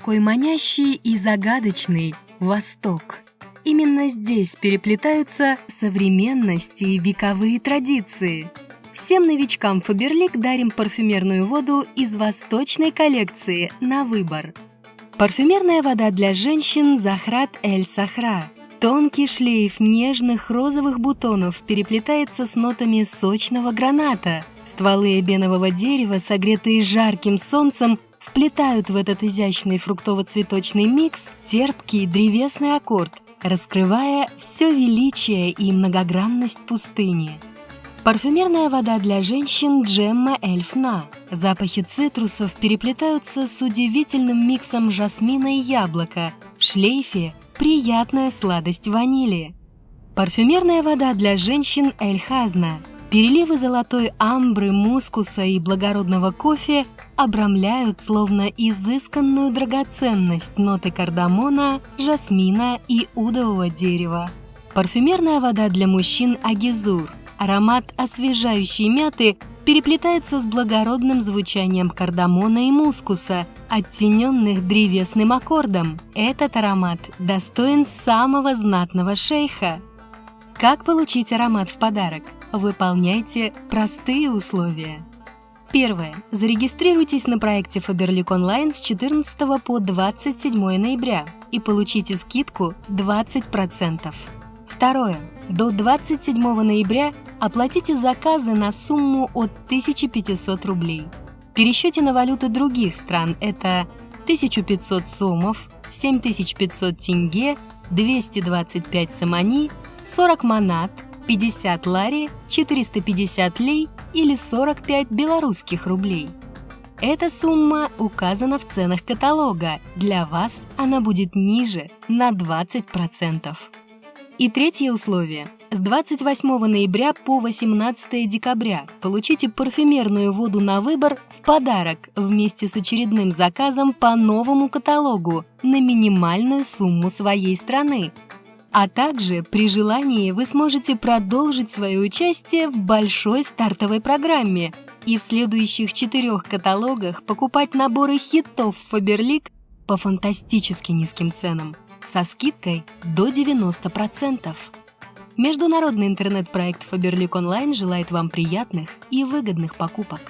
такой манящий и загадочный Восток. Именно здесь переплетаются современность и вековые традиции. Всем новичкам Фаберлик дарим парфюмерную воду из восточной коллекции на выбор. Парфюмерная вода для женщин Захрат Эль Сахра. Тонкий шлейф нежных розовых бутонов переплетается с нотами сочного граната. Стволы эбенового дерева, согретые жарким солнцем, вплетают в этот изящный фруктово-цветочный микс терпкий древесный аккорд, раскрывая все величие и многогранность пустыни. Парфюмерная вода для женщин Джемма Эльфна. Запахи цитрусов переплетаются с удивительным миксом жасмина и яблока. В шлейфе приятная сладость ванили. Парфюмерная вода для женщин Эль Хазна. Переливы золотой амбры, мускуса и благородного кофе обрамляют словно изысканную драгоценность ноты кардамона, жасмина и удового дерева. Парфюмерная вода для мужчин Агизур. Аромат освежающей мяты переплетается с благородным звучанием кардамона и мускуса, оттененных древесным аккордом. Этот аромат достоин самого знатного шейха. Как получить аромат в подарок? Выполняйте простые условия. Первое. Зарегистрируйтесь на проекте Faberlic Online с 14 по 27 ноября и получите скидку 20%. Второе. До 27 ноября оплатите заказы на сумму от 1500 рублей. В пересчете на валюты других стран это 1500 сомов, 7500 тенге, 225 самани, 40 манат – 50 лари, 450 лей или 45 белорусских рублей. Эта сумма указана в ценах каталога. Для вас она будет ниже на 20%. И третье условие. С 28 ноября по 18 декабря получите парфюмерную воду на выбор в подарок вместе с очередным заказом по новому каталогу на минимальную сумму своей страны а также при желании вы сможете продолжить свое участие в большой стартовой программе и в следующих четырех каталогах покупать наборы хитов Faberlic по фантастически низким ценам со скидкой до 90%. Международный интернет-проект Faberlic Online желает вам приятных и выгодных покупок.